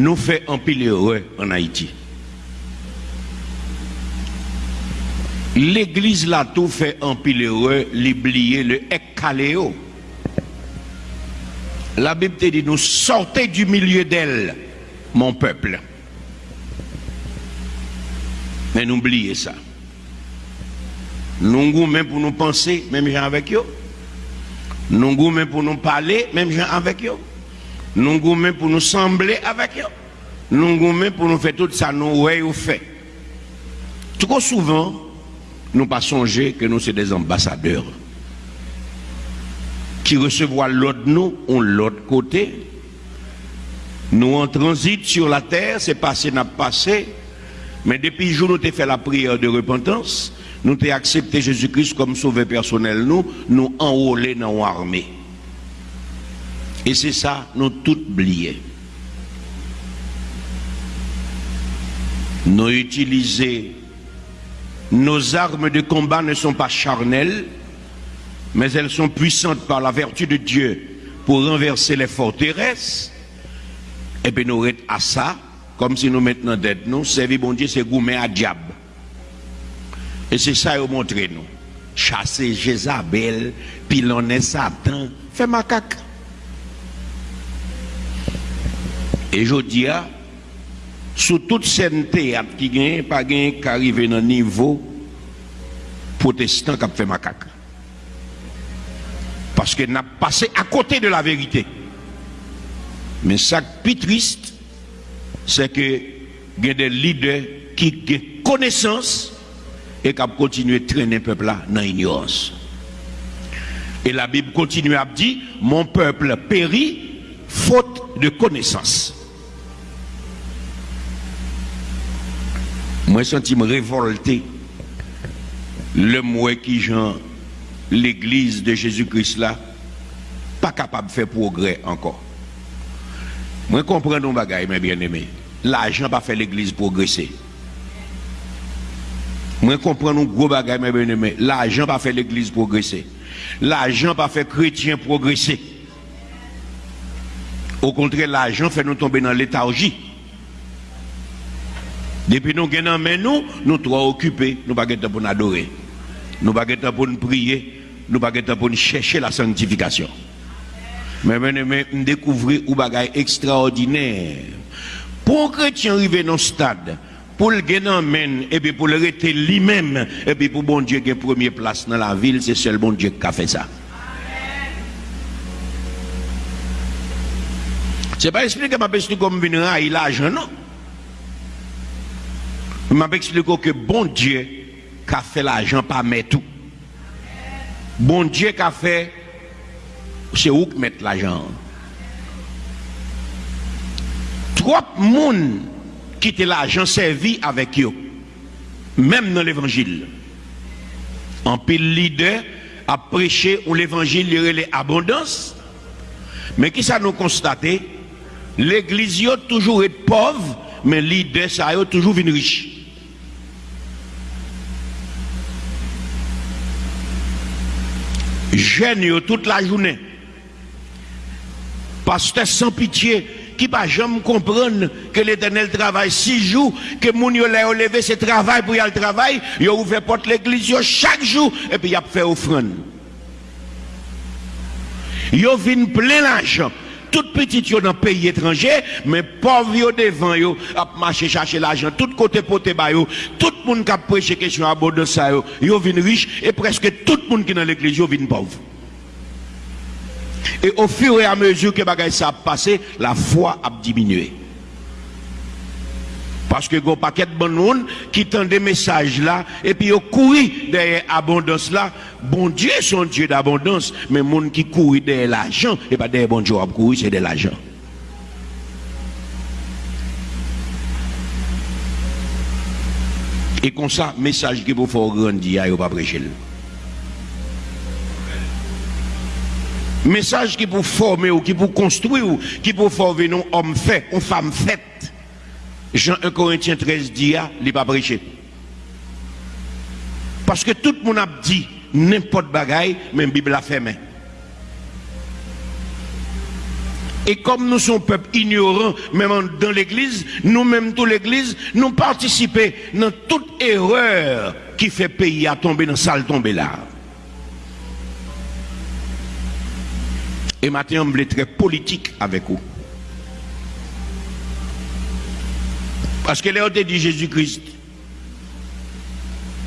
nous fait un pile heureux en Haïti. L'église là tout fait un pile heureux, l'oublier le ekaléo. La Bible te dit nous sortez du milieu d'elle, mon peuple. Mais n'oubliez ça. Nous même pour nous penser, même gens avec eux. Nous même pour nous parler, même gens avec eux. Nous même pour nous sembler avec eux. Nous même pour nous faire tout ça, nous ouais ou fait. Trop souvent, nous pas songer que nous sommes des ambassadeurs qui recevoir l'autre nous, on l'autre côté. Nous en transit sur la terre, c'est passé, n'a passé. Mais depuis le jour où nous avons fait la prière de repentance, nous avons accepté Jésus-Christ comme sauveur personnel, nous, nous enrôler dans l'armée. Et c'est ça, nous tout oublié. Nous utiliser nos armes de combat ne sont pas charnelles, mais elles sont puissantes par la vertu de Dieu pour renverser les forteresses. Et puis nous à ça, comme si nous maintenant d'être nous, servir bon Dieu, c'est gourmet à diable. Et c'est ça qu'ils montré nous. Chasser Jézabel, pilonner Satan, fait macaque. Et je dis, sous toute théâtre qui gagne, pas gagne qui arrive dans le niveau protestant qui fait macaque. Parce qu'il n'a passé à côté de la vérité. Mais ça qui est triste, c'est que il y a des leaders qui ont connaissance et qui continuent à traîner le peuple dans l'ignorance. Et la Bible continue à dire Mon peuple périt faute de connaissance. Moi, sens me révolté. Le moi qui genre l'église de Jésus-Christ là, pas capable de faire progrès encore. Moi, comprends nos bagailles, mes bien-aimés. L'argent pas fait l'église progresser. Moi, comprends nos gros bagailles, mes bien-aimés. L'argent pas fait l'église progresser. L'argent pas fait chrétien progresser. Au contraire, l'argent fait nous tomber dans léthargie. Depuis nous gagnons mais nous, nous trois occupés, nous pas pour nous adorer. Nous pas pour nous prier, nous pas pour nous chercher la sanctification. Mais bien-aimé, nous découvrons un bagage extraordinaire. Pour un chrétien arriver dans ce stade, pour le gagner et puis pour le rester lui-même, et puis pour bon Dieu qui première place dans la ville, c'est seul bon Dieu qui a fait ça. C'est pas expliquer ma expliqué comme venir l'argent, non? Je m'a expliqué que bon Dieu a fait l'argent pas mettre tout. Bon Dieu a fait, c'est où mettre l'argent? Trop de monde qui l'argent servi avec eux, même dans l'évangile. En pile leader a prêché l'évangile il abondance. Mais qui ça nous constaté? L'église toujours été pauvre, mais leader ça a toujours venu riche. Jeunes toute la journée. Pasteur sans pitié, qui pas jamais comprendre que l'éternel travaille six jours, que mon yo l'a levé ce travail pour y aller travail, il a ouvert porte l'église chaque jour, et puis il a fait offrande. Il a plein l'argent. Tout petit yo dans pays étranger, mais pauvre devant yo, a marché chercher l'argent, tout côté poté yo, tout le monde qui a prêché question de ça yo, yo vin riche, et presque tout le monde qui dans l'église yo vin pauvre. Et au fur et à mesure que bagay ça a passé, la foi a diminué. Parce que a paquet de bon qui tend des messages là, et puis ils couru derrière l'abondance là. Bon Dieu, son Dieu d'abondance, mais monde qui court derrière l'argent, et pas derrière bon Dieu, courir, c'est de l'argent. Et comme ça, message qui vous faire grandir, il pas prêcher. Message qui pour former ou qui pour construire ou qui pour former un homme fait, une femme faite. Jean 1 Corinthiens 13 dit, il pas prêché. Parce que tout le monde a dit n'importe bagaille, même la Bible a fait Et comme nous sommes peuple ignorant, même dans l'église, nous-mêmes, toute l'église, nous participons dans toute erreur qui fait pays à tomber dans salle tomber là. Et maintenant, on est très politique avec vous. Parce que là, on dit Jésus-Christ.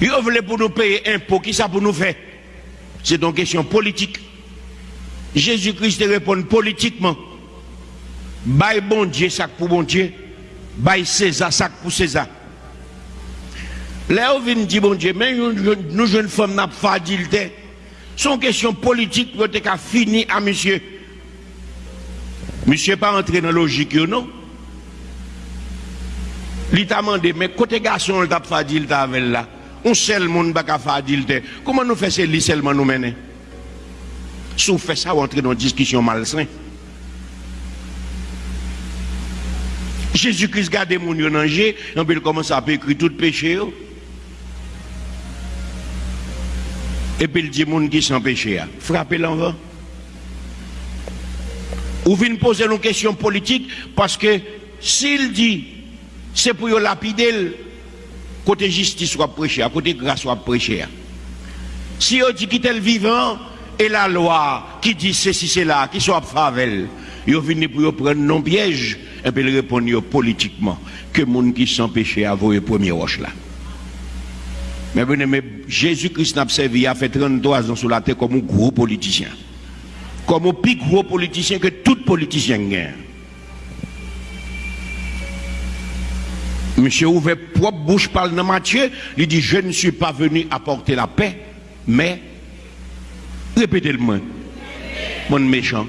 Il voulait pour nous payer impôt, qui ça pour nous faire? C'est une question politique. Jésus-Christ répond politiquement. Bail bon Dieu, sac pour bon Dieu. Bail César, sac pour César. Là, on vient dire bon Dieu, mais nous, jeunes femmes, n'a pas C'est Son question politique pour être fini à monsieur. Monsieur pas entré dans la logique, non? Il t'a demandé, mais côté garçon, il t'a fait dire avec là. On seul monde pas dire. Comment nous faisons c'est seulement nous mener? Si on fait ça, on entre dans une discussion malsaine. Jésus-Christ garde mon yon danger, on peut commencer à écrire tout péché. Et puis il dit moun qui sans péché. Frappez l'envers. Ou vient poser une question politique parce que s'il dit c'est pour lapider côté justice soit prêché, côté grâce soit prêché. Si on dit qu'il est vivant et la loi qui dit ceci, c'est là, qui soit favel, ils viennent pour prendre non piège et puis répondre politiquement que monde qui sans péché a le premier roche là. Mais, mais Jésus-Christ n'a servi, a fait 33 ans sur la terre comme un gros politicien. Comme un plus gros politicien que tout politicien gagne. Monsieur ouvert propre bouche parle dans Matthieu, il dit je ne suis pas venu apporter la paix, mais répétez-le moi. Mon méchant.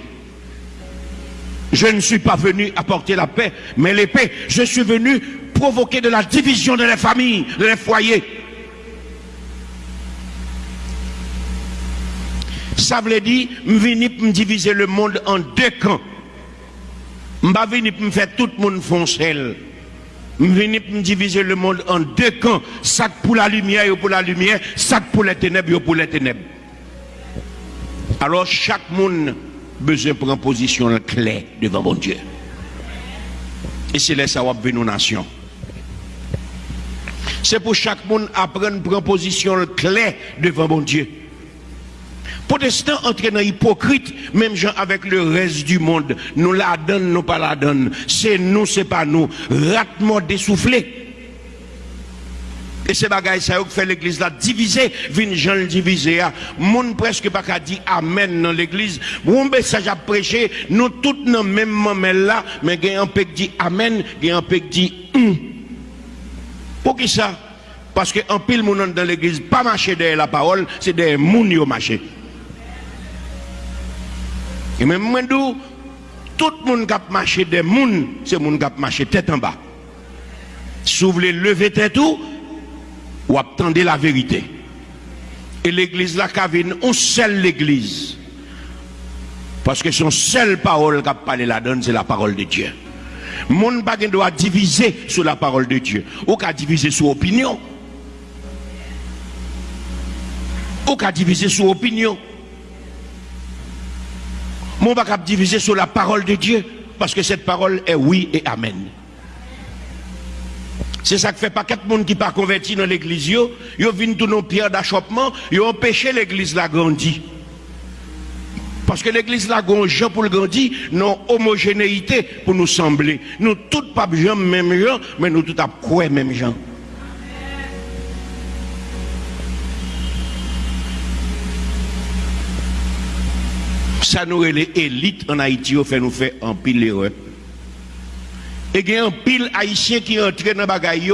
Je ne suis pas venu apporter la paix, mais l'épée. Je suis venu provoquer de la division de les familles, de les foyers. Ça veut dire, je venu pour diviser le monde en deux camps. Je venu pour faire tout le monde foncer. Pour diviser le monde en deux camps. Ça pour la lumière et pour la lumière, ça pour les ténèbres et pour les ténèbres. Alors chaque monde besoin de prendre position claire devant mon Dieu. Et c'est là ça va venir nos nations. C'est pour chaque monde apprendre à prendre position claire devant mon Dieu. Protestants entrent dans hypocrite, même gens avec le reste du monde. Nous la donnons, nous pas la donnons. C'est nous, c'est pas nous. Ratement dessoufflé. Et c'est bagaille ça qui fait l'église là diviser, vin gens diviser. Monde presque pas qu'à dire amen dans l'église. Mon message à prêcher, nous tous dans même moment là, mais il y a un peu qui dit amen, il y a un peu qui dit hum. Pour qui ça? Parce que un pile monde dans l'église pas marcher derrière la parole, c'est des moun yo marcher. Et même moi, tout le monde qui marché des moun, c'est monde qui marché tête en bas. Si vous voulez lever tête tout, ou attendez la vérité. Et l'église la cavine, on seule l'église. Parce que son seule parole qui a parlé là-dedans, c'est la parole de Dieu. Mon bagage doit diviser sur la parole de Dieu. Ou qu'à diviser sur opinion. Ou qu'à diviser sur opinion. Mon bagage diviser sur la parole de Dieu. Parce que cette parole est oui et amen. C'est ça qui fait pas quatre monde qui pas converti dans l'église yo viennent tous nos pierres d'achoppement, ont empêché l'église la grandir. Parce que l'église la Jean pour le grandir, non homogénéité pour nous sembler. Nous tous pas gens même gens, mais nous tous à quoi même gens. Ça nous les élites en Haïti, fait nous fait en pile l'erreur. Et il y a un pile haïtien qui entre dans bagaille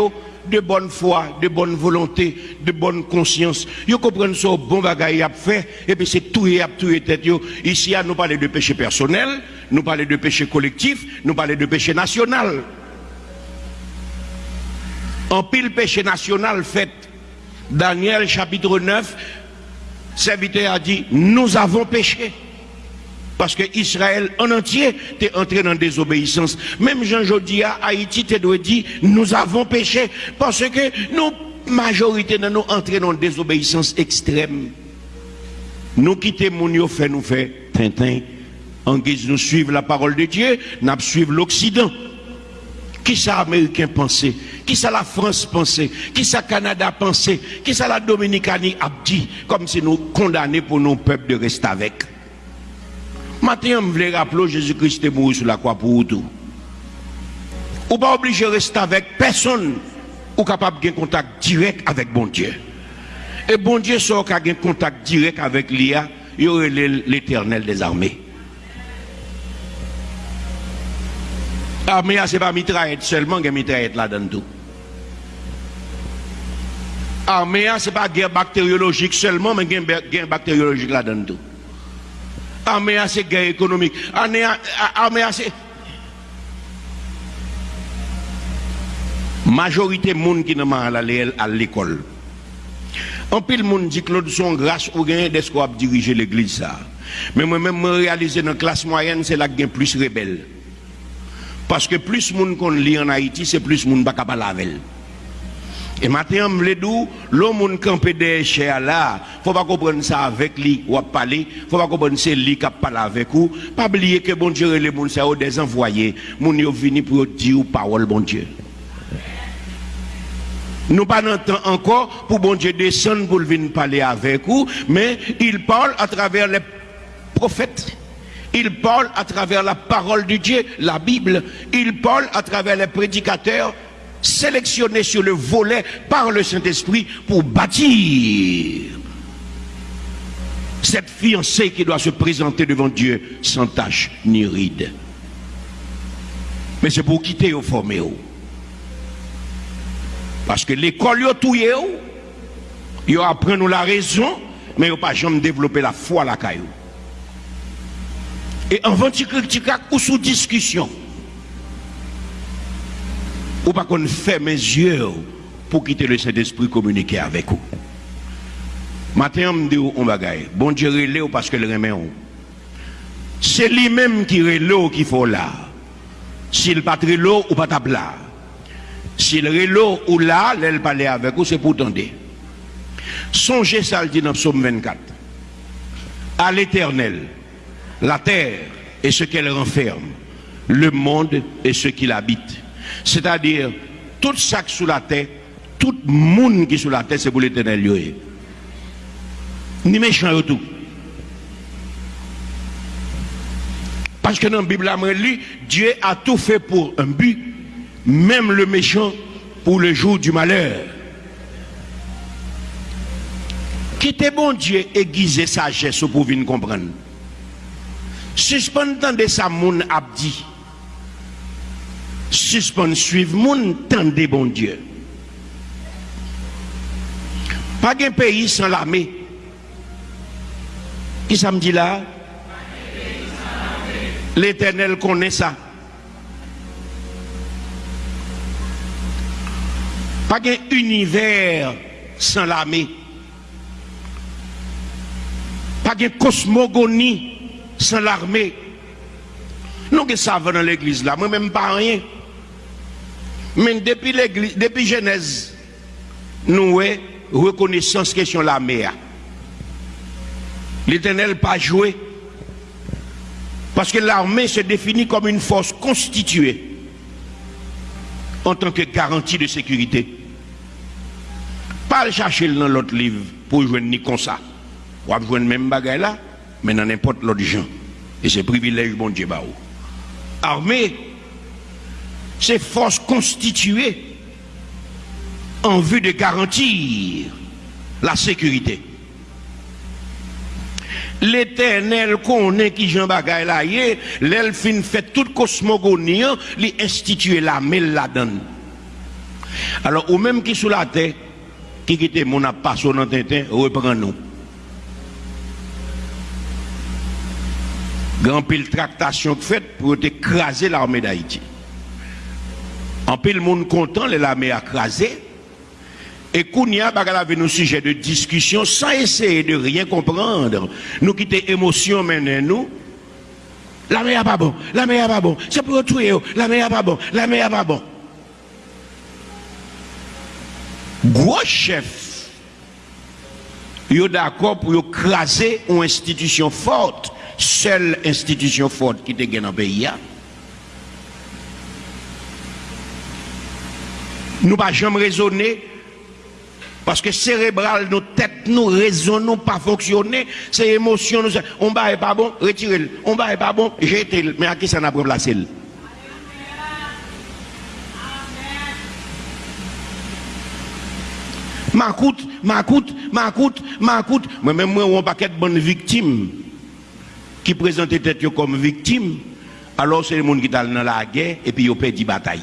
de bonne foi, de bonne volonté, de bonne conscience. Ils comprennent ce bon bagaille à faire et puis c'est tout et à tout et tête. Ici, nous parlons de péché personnel, nous parlons de péché collectif, nous parlons de péché national. En pile péché national fait, Daniel chapitre 9, serviteur a dit, nous avons péché. Parce que Israël en entier est entré dans désobéissance. Même Jean Jodia, Haïti, te doit dire, nous avons péché. Parce que nous, majorité de nous entrés dans désobéissance extrême. Nous quittons mon fait nous fait En guise nous suivre la parole de Dieu, nous suivre l'Occident. Qui ça Américain pensait? Qui ça la France pensait? Qui ça Canada pensait? Qui ça la Dominicanie a dit? Comme si nous condamnés pour nos peuples de rester avec. Maintenant, je voulais rappeler Jésus-Christ est mort sur la croix pour tout. Ou pas obligé de rester avec personne ou capable de contact direct avec bon Dieu. Et bon Dieu sort qu'à un contact direct avec l'IA, il y aurait l'éternel des armées. Armée, ce n'est pas mitraillette seulement, il y a mitraillette là-dedans tout. Ce n'est pas guerre bactériologique seulement, mais il a guerre bactériologique là-dedans tout. amease guerre économique, amease... Majorité monde qui n'a pas à l'école. En pile monde dit que l'autre sont grâce au gain des qu'on diriger l'église Mais moi-même, je réalise dans la classe moyenne, c'est là que plus rebelle. Parce que plus monde qu'on lit en Haïti, c'est plus monde pas capable avec elle. Et maintenant, je dis, l'homme qui campé des chers là, faut pas comprendre ça avec lui ou parler, faut pas comprendre c'est lui qui parle avec vous. Pas oublier que bon Dieu les monde c'est des envoyés, moun yo vini pour dire parole bon Dieu. Nous pas encore pour bon Dieu descendre pour venir parler avec vous, mais il parle à travers les prophètes. Il parle à travers la parole de Dieu, la Bible. Il parle à travers les prédicateurs sélectionnés sur le volet par le Saint-Esprit pour bâtir cette fiancée qui doit se présenter devant Dieu sans tache ni ride. Mais c'est pour quitter au formé. Parce que l'école, yo tout yo apprend nous la raison, mais yo pas jamais développer la foi la caillou. Et en critique ou sous discussion, ou pas qu'on fait mes yeux pour quitter le Saint-Esprit communiquer avec vous. Maintenant, on dit on bagaille. Bon Dieu relève parce que le remet C'est lui-même qui relève qui faut là. S'il pas l'eau ou pas là. Si le relo ou là, l'elle parle avec vous, c'est pour tendre. Songez ça, le dit dans Psaume 24. À l'éternel, la terre et ce qu'elle renferme, le monde et ce qu'il habite. C'est-à-dire, tout ça sous la terre, tout le monde qui est sous la terre, c'est pour l'éternel. Ni méchant tout. Parce que dans la Bible, Dieu a tout fait pour un but même le méchant pour le jour du malheur. Quittez bon Dieu aiguiser sagesse pour venir comprendre. Suspend de sa moun abdi. Suspend suivre moun tendez bon Dieu. Pas un pays sans l'armée. Qui ça me dit là? L'éternel connaît ça. Pas un univers sans l'armée. Pas de cosmogonie sans l'armée. Nous ça va dans l'église là, moi-même pas rien. Mais depuis Genèse, nous avons reconnaissance question l'armée. L'éternel pas joué. Parce que l'armée se définit comme une force constituée en tant que garantie de sécurité. Pas le chercher dans l'autre livre pour jouer ni comme ça. Ou jouer même bagaille là, mais dans n'importe l'autre gens. Et c'est privilège, bon Dieu, bah, Armée, c'est force constituée en vue de garantir la sécurité. L'éternel connaît qui Jean Bagaille là, l'elfine fait toute cosmogonie, lui instituer la là-dedans. Alors, ou même qui sous la terre, qui quitte mon passion dans Tintin, reprend-nous. Grand pile tractation faite pour écraser l'armée d'Haïti. En pile monde content, l'armée a écrasé. Et Kounia avait nos sujets de discussion sans essayer de rien comprendre. Nous quitter émotion maintenant nous. La mer pas bon, la mer pas bon, c'est pour tuer, la mer pas bon, la mer pas bon. gros chef, yo d'accord pour écraser une institution forte, seule institution forte qui était dans le pays. Nous ne pas jamais raisonner parce que cérébral, nos têtes, nous raisonnons pas fonctionner, c'est émotion, nous, on va pas bon, retirez-le, on va pas bon, jetez-le, mais à qui ça n'a pas placé Ma coûte, ma coûte, ma coûte, ma coûte. Moi-même, moi, on paquet de bonnes victimes qui présentent tête comme victimes. Alors, c'est le monde qui est dans la guerre et puis ils ont perdu bataille.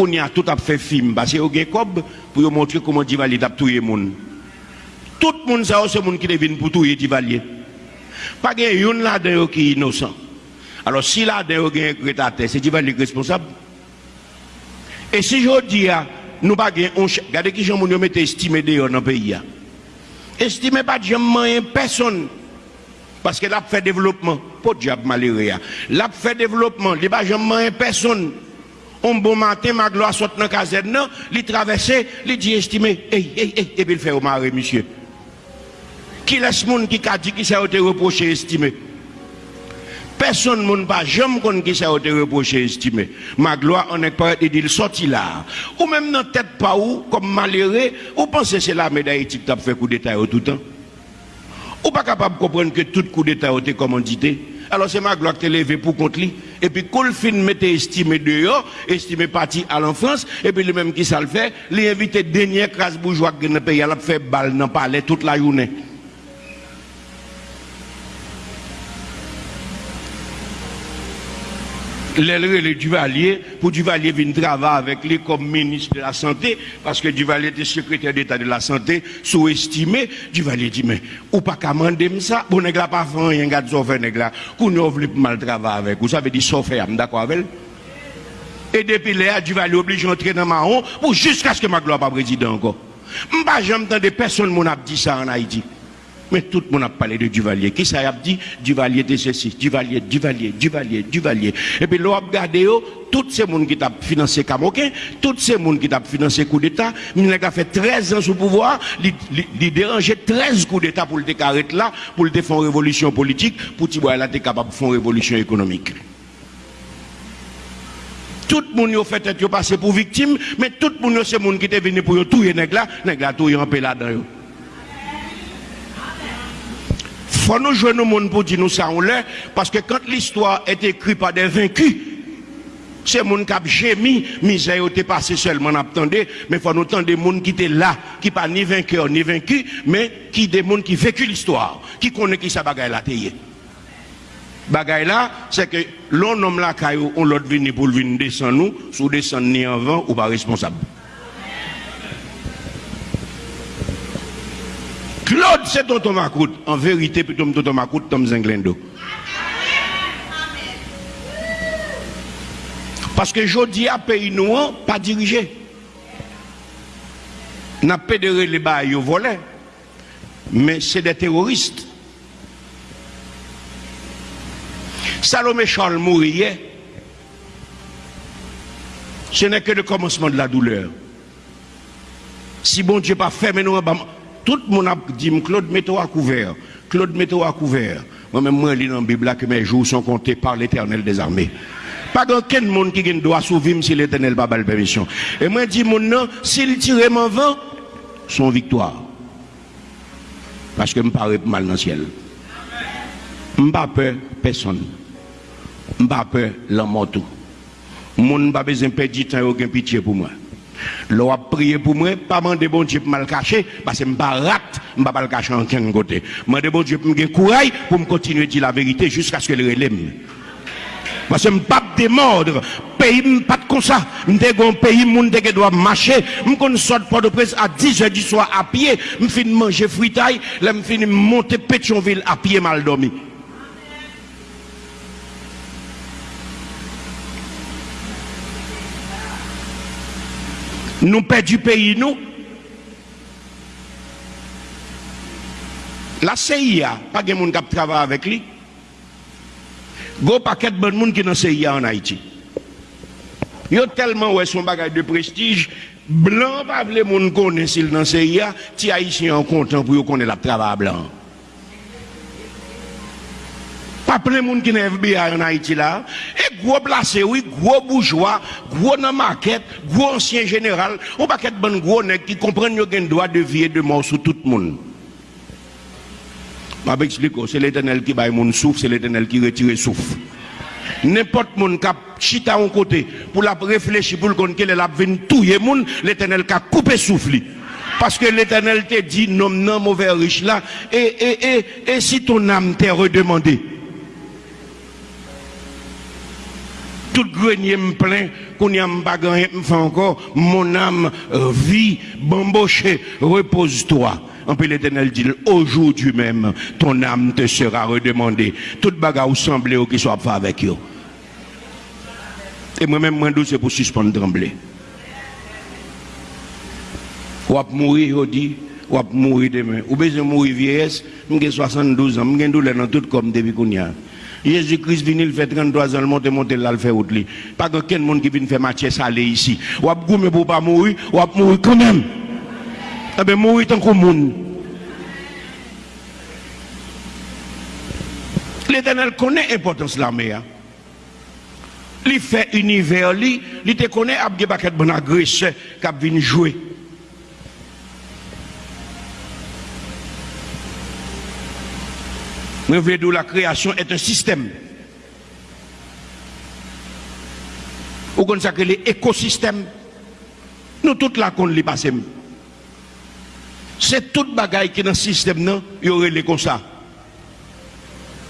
Qu'on y a tout à fait film, parce qu'ils ont cob pour montrer comment Divalier a tué monde. Tout le monde, c'est le monde qui venu pour tuer Divalier. Pas qu'il y a là-dedans qui est innocent. Alors, si là-dedans, y a un c'est Divalier responsable. Et si je dis, nous pas regardez qui gens mette estimé dehors dans le pays estimez pas jamais personne parce que l'a fait développement pas diable malheureux l'a fait développement il pas jamais personne un bon matin, ma gloire saute dans la caserne, non, il traverse, il dit estimé, hey, hey, hey, et puis il fait au mari, monsieur. Qui laisse monde qui a dit qui s'est reproché estimé? Personne ne pas jamais qu'on qui s'est reproché estimé. Ma gloire, on est pas dit, il sorti là. Ou même dans tête pas où, comme malheureux, ou pensez que c'est la médaille qui a fait coup d'état tout le temps? Ou pas capable de comprendre que tout coup d'état a été commandité? Alors c'est ma gloire qui est levé pour contre lui. Et puis, quand le film mettait estimé dehors, estimé parti à l'enfance, et puis le même qui ça le fait, l'invité dernier crasse bourgeois qui ne paye, il a fait balle dans le palais toute la journée. Le Duvalier, pour Duvalier venir travailler avec lui comme ministre de la Santé, parce que Duvalier était secrétaire d'État de la Santé, sous-estimé. Duvalier dit, mais, ou pas commander ça, bon, n'est pas fait rien, gars, fait nèg là, qu'on ne veut mal travailler avec, vous savez, dit, sauf d'accord avec Et depuis là, Duvalier obligé d'entrer dans Mahon, pour jusqu'à ce que ma gloire pas président encore. M'pas jamais entendu personne mon a dit ça en Haïti. Mais tout le monde a parlé de Duvalier. Qui ça a dit? Duvalier de ceci, Duvalier, Duvalier, Duvalier, Duvalier. Et puis l'on a regardé, tous ces gens qui ont financé Camoquin, tous ces gens qui ont financé coup d'État, il a fait 13 ans sous pouvoir, il dérangeait 13 coups d'État pour le décarrer là, pour le défendre révolution politique, pour qu'il soit capable de faire révolution économique. Tout le monde a fait être passé pour victime, mais tout le monde c'est monde qui est venu pour tout les nègres là, nègres tout en paix là-dedans faut nous jouer nos monde pour dire nous ça on l'est, parce que quand l'histoire est écrite par des vaincus, c'est monde qui a gémi, misère était passé seulement attendez, mais faut nous entendre des monde qui étaient là, qui pas ni vainqueur ni vaincu, mais qui des monde qui vécu l'histoire, qui connaît qui ça bagaille là tayé. Bagaille là, c'est que l'on homme là on l'autre venir pour venir descendre nous, sous descendre ni avant ou pas responsable. Claude, c'est tonton Macoute. En vérité, plutôt tonton Macoute, Tom Zenglendo. Parce que je dis à pays noir, pas dirigé. N'a pas de les bas volé. Mais c'est des terroristes. Salomé Charles mourir, ce n'est que le commencement de la douleur. Si bon Dieu pas fait, mais nous, tout le monde a dit, Claude, mets-toi à couvert. Claude, mets-toi à couvert. Moi-même, moi, je lis dans la Bible que mes jours sont comptés par l'éternel des armées. Pas aucun monde qui doit survivre si l'éternel n'a pas la permission. Et moi, je dis, mon nom, s'il tire mon vent, son victoire. Parce que je me parle mal dans le ciel. Je pas peur personne. Je pas peur l'homme tout. Je n'ai pas besoin de perdre du temps aucun pitié pour moi. L'on a prié pour moi, pas demander bon Dieu pour me cacher, parce que je ne pas je pas le cacher en aucun côté. Je bon Dieu pour me courage pour me continuer à dire la vérité jusqu'à ce que le relève. Parce que je ne pas démordre. Pays, pas comme ça. Je un pays, je dois marcher. Je ne sort pas de presse à 10 h du soir à pied. Je finis manger fritaille. Je finis monter Pétionville à pied mal dormi. Nous perdons pays, nous. La CIA, pas de monde qui travaille avec lui. go paquet de bon monde qui est dans CIA en Haïti. Yo tellement ouais son bagage de prestige, blanc pas les monde connaît s'il dans CIA, ti haïtien en content pour yo connaît la travail blanc. Plein de monde qui est FBI en Haïti là. Et gros placé, oui, gros bourgeois, gros dans maquette, gros ancien général. On pas qu'être bon gros nèg qui comprennent qu'il a droit de vie et de mort sur tout le monde. Je vais expliquer, c'est l'éternel qui baille mon souffle, c'est l'éternel qui retire le souffle. N'importe qui a chita un côté pour la réfléchir pour le compte qu'elle a venir touiller monde, l'éternel qui a coupé souffle. Parce que l'éternel te dit, non, non, mauvais riche là, et, et, et, et si ton âme t'est redemandé, tout grenier me plein, qu'on y a me fait encore, mon âme euh, vit, bamboché, repose-toi. En puis l'éternel dit, aujourd'hui même, ton âme te sera redemandée. Toute bagarre semblait qui soit fait avec eux. Et moi-même, moi, c'est pour suspendre trembler? Ou à mourir, on dit, ou à mourir demain. Ou besoin mourir vieillesse, j'ai 72 ans, j'ai douleur dans tout comme depuis qu'on y a. Jésus-Christ vient, il fait 33 ans, il monte, monte, là, il fait autre. Pas que quelqu'un monde qui vient faire matière salée ici. Ou ap goumé pour pas mourir, ou ap mourir quand même. Eh bien, mourir tant qu'on monde. L'éternel connaît l'importance de l'armée. mer. Il fait univers, il te connaît, il y a des paquets de bonnes qui viennent jouer. Mwen vle dou la kreasyon et un sistem. Ou kon sakre le ekosistem. Nou tout la kon li basem. Se tout bagay ki nan sistem nan, yore le kon sa.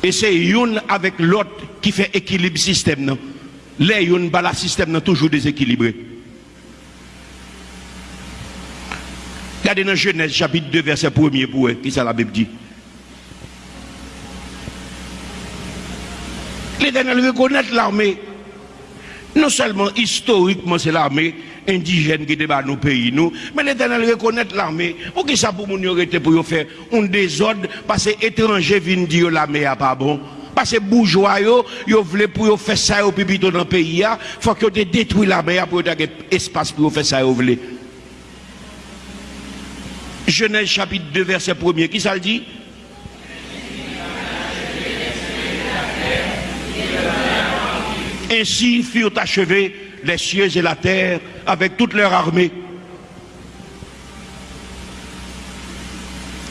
E se yon avèk lot ki fè ekilib sistem nan. Le yon bala sistem nan toujou desekilibre. Gade nan Genèse chapit 2 verset 1 pou e, ki sa la Bib di. L'éternel reconnaît l'armée. Non seulement historiquement c'est l'armée indigène qui débat nos pays, nous, mais l'éternel reconnaît l'armée. Pour qui ça pour nous pour faire un désordre? Parce que étrangers viennent dire l'armée n'est pas bon. Parce que bourgeois, ils veulent pour faire ça au public dans le pays, il faut que vous détruisent l'armée pour avoir espace pour faire ça Genèse chapitre 2 verset 1er, qui ça le dit? Ainsi furent achevés les cieux et la terre avec toute leur armée.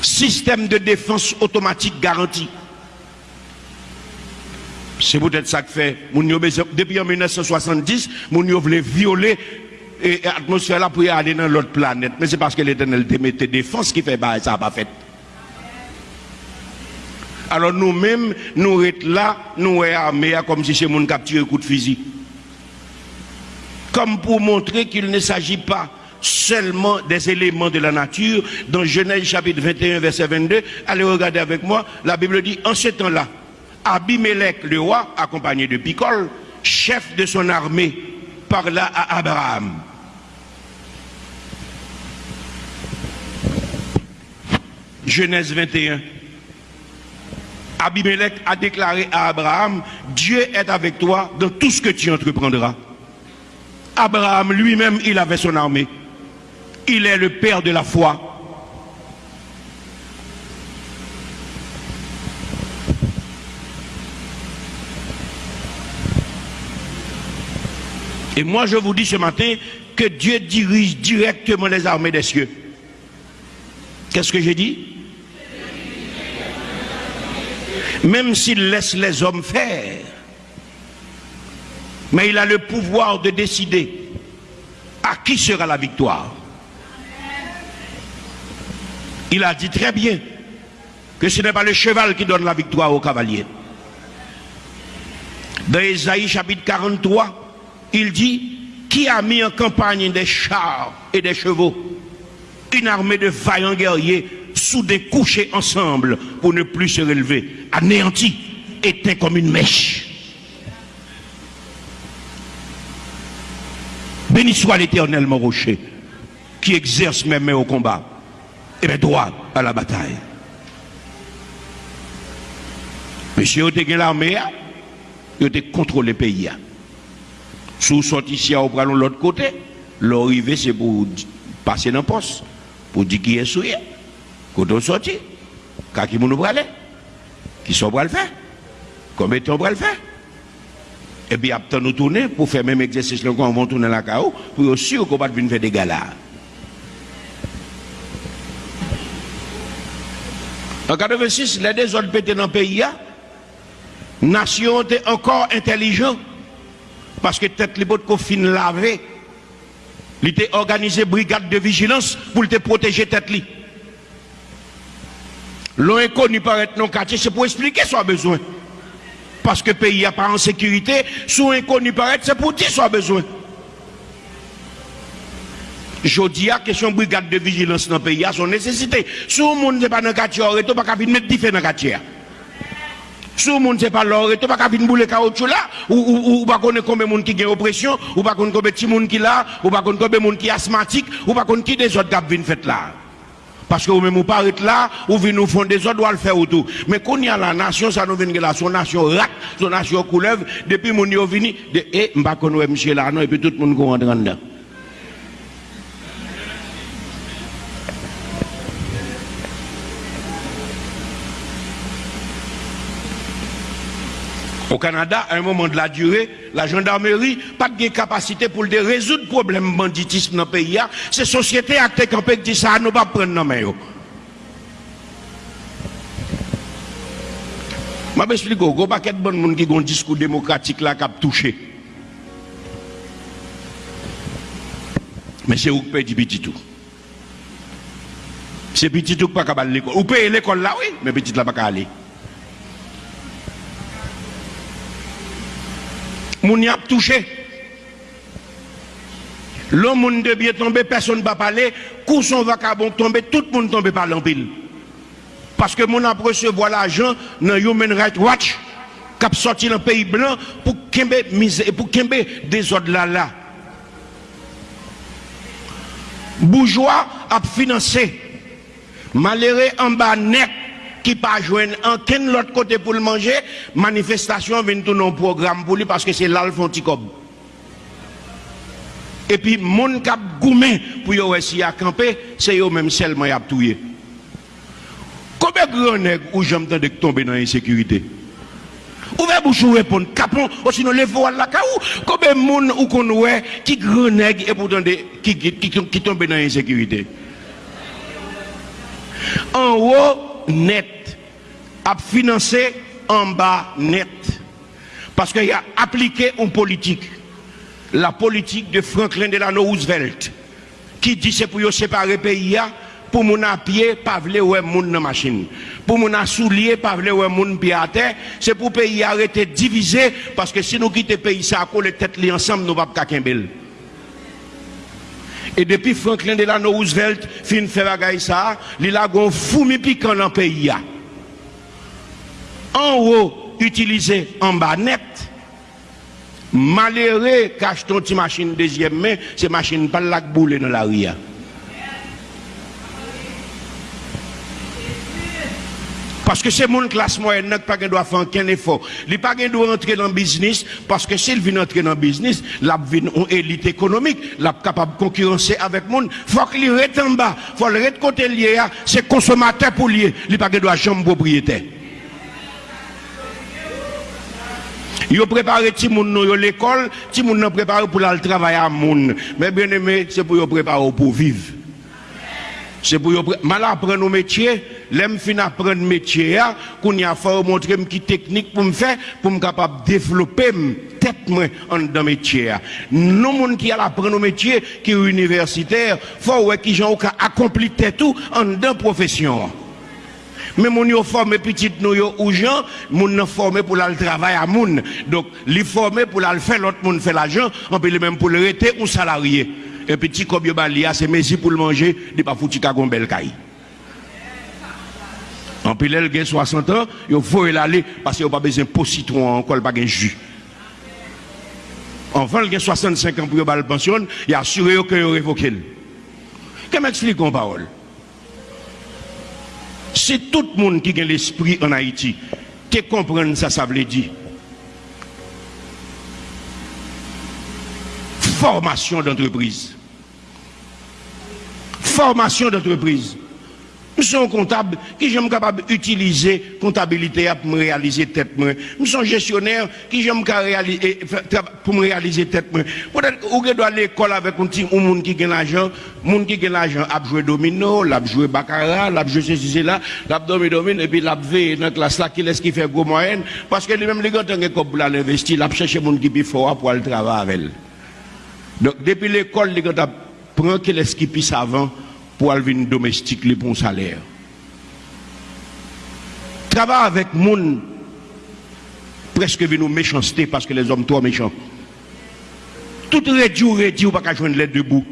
Système de défense automatique garanti. C'est peut-être ça que fait. Depuis en 1970, mon voulait violer l'atmosphère là pour aller dans l'autre planète. Mais c'est parce que l'éternel mettait défense qui fait bah, ça n'a pas fait. Alors nous-mêmes, nous sommes là, nous sommes armés comme si c'est mon capture un coup de fusil. Comme pour montrer qu'il ne s'agit pas seulement des éléments de la nature. Dans Genèse chapitre 21, verset 22, allez regarder avec moi, la Bible dit, en ce temps-là, Abimelech le roi, accompagné de Picole, chef de son armée, parla à Abraham. Genèse 21. Abimelech a déclaré à Abraham, Dieu est avec toi dans tout ce que tu entreprendras. Abraham lui-même, il avait son armée. Il est le père de la foi. Et moi, je vous dis ce matin que Dieu dirige directement les armées des cieux. Qu'est-ce que j'ai dit? Même s'il laisse les hommes faire. Mais il a le pouvoir de décider à qui sera la victoire. Il a dit très bien que ce n'est pas le cheval qui donne la victoire au cavalier. Dans Isaïe chapitre 43, il dit, qui a mis en campagne des chars et des chevaux, une armée de vaillants guerriers des couchés ensemble pour ne plus se relever, anéanti, éteint comme une mèche. Béni soit l'éternel, mon rocher, qui exerce mes mains au combat et mes droits à la bataille. Monsieur, vous l'armée, vous avez contrôlé le pays. Sous sorti ici, vous prenez l'autre côté, l'arrivée, c'est pour passer dans le poste, pour dire qui est souillé. Quand on sortit, quand qui nous aller Qui sont pour le faire Combien de temps le faire Et puis après nous tourner pour faire même exercice quand on va tourner la chaos pour être sûr qu'on venir faire des galas. En 86, les deux autres pétés dans le pays, nation encore intelligent parce que tête les bottes qu'on fin laver. Il était organisé brigade de vigilance pour te protéger tête. L'on inconnu paraît non quartier, c'est pour expliquer son besoin. Parce que le pays n'est pas en sécurité, son inconnu paraît, c'est pour dire son besoin. Je dis la question brigade de vigilance dans le pays a son nécessité. Si le monde n'est pas dans le quartier, il ne pas mettre des dans le quartier. Si le monde n'est pas là, il ne pas venir bouler caoutchouc là, ou, pas connaître combien de monde qui a oppression, ou pas connaître combien de monde qui là, ou pas connaître combien de monde qui est asthmatique, ou pas connaître qui des autres qui viennent fait là. Parce que vous-même, vous parlez là, ou vous nous font des autres, vous le faire autour. Mais quand il y a la nation, ça nous vient là, son nation rat, son nation couleuvre, depuis mon vini, de, eh, connaître monsieur là, non, et puis tout le monde rentre dedans. Au Canada, à un moment de la durée, la gendarmerie pas de capacité pour résoudre le problème banditisme dans le pays. C'est société acte qui dit ça, nous pas prendre nos mains. Je vais expliquer, il y a pas de gens qui ont un discours démocratique là qui a touché. Mais c'est où que peut petit tout. C'est petit tout qui pas aller l'école. Ou payer l'école là, oui, mais petit là pas aller. moun y ap touché. L'homme moun de bien tomber, personne va parler. Coup son vacabon tomber, tout le monde tombe par l'empile. Parce que mon ap recevoir l'argent dans Human Rights Watch, qui a sorti dans le pays blanc pour kembe misère, pour kembe désordre là là. Bourgeois a financé. Malheureux en bas net qui pas joindre en l'autre côté pour le manger, manifestation vient tout un programme pour lui parce que c'est là le font Et puis, mon cap goumé pour yo aussi à camper, c'est yo même seulement y a touye. Combien de grands nègres ou j'entends de tomber dans l'insécurité? Ouvrez bouche ou répondre, capon, ou sinon les voiles la caou. Combien de monde ou qu'on ouais, qui grand nègre et pourtant qui, qui tombe dans l'insécurité? En haut, net, a financé en bas net. Parce qu'il a appliqué une politique, la politique de Franklin Delano Roosevelt, qui dit c'est pour séparer pays pour mon à pied, pas vle ouais moun dans machine. Pour mon à soulier, pas vle ouais moun pied à terre, c'est pour pays arrêter diviser parce que si nous quittons pays ça coller tête li ensemble nous pas pas E depi Franklin Delano Roosevelt fin fè bagay sa, li la gon foumi pikan nan peyi ya. An wou, utilize an ba net. Malere, kache ton ti machin dezyem men, se machin pal lak boule nan la riyan. Parce que c'est mon classe moyenne qui pas doit faire aucun effort. Il pas doit entrer dans le business parce que s'il vient entrer dans le business, il vient une élite économique, il est capable de concurrencer avec le monde. Il faut qu'il reste en bas, il faut le reste côté lié, c'est consommateur pour lier, il pas doit chambre propriétaire. Yo préparé ti moun yo l'école, moun nan préparé pour aller travailler à moun. Mais bien aimé, c'est pour yo préparer pour vivre. Se pou yo pre... mal apren nou metye, lem fin apren metye ya, koun ya fè ou montre m ki teknik pou m fè, pou m kapap devlopè m, tèt mwen an dan metye ya. Nou moun ki al apren nou metye, ki ou universitèr, fò ou e ki jan ou ka akompli tèt ou an dan profesyon. Men moun yo formé pitit nou yo ou jan, moun nan formé pou la l travay a moun. Dok li formé pou la l fè, lot moun fè la jan, anpe li men pou le rete ou salariye. un petit cob yo balia, ah, c'est messi pour le manger, de pas foutu kagon bel caille. En pile elle gagne 60 ans, yo faut l'aller parce qu'il pas besoin pot citron encore pas gain jus. Enfin, il gagne 65 ans pour le pension, il assuré que yo révoqué. Qu'est-ce m'explique en parole Si tout le monde qui a l'esprit en Haïti, tu comprends ça, ça veut dire. Formation d'entreprise. Formation d'entreprise. Je suis un comptable qui j'aime capable d'utiliser comptabilité pour me réaliser tête. Je suis un gestionnaire qui j'aime pour me réaliser tête. Peut-être que doit à l'école avec un petit monde qui gagne l'argent, monde qui gagne l'argent a joué domino, l'a joué baccarat, l'a joué ceci là, l'a domino domine et puis l'a veillé dans la classe là qui laisse qui fait gros moyenne parce que lui-même les gars pour l'investir, l'a chercher monde qui plus fort pour aller travailler avec. Donc depuis l'école les gars prend qui laisse qui plus avant pour alvin domestique les bons salaires. Travail avec monde presque venu méchanceté parce que les hommes trop méchants. Tout réduit, réduit, ou pas qu'à joindre les deux bouts.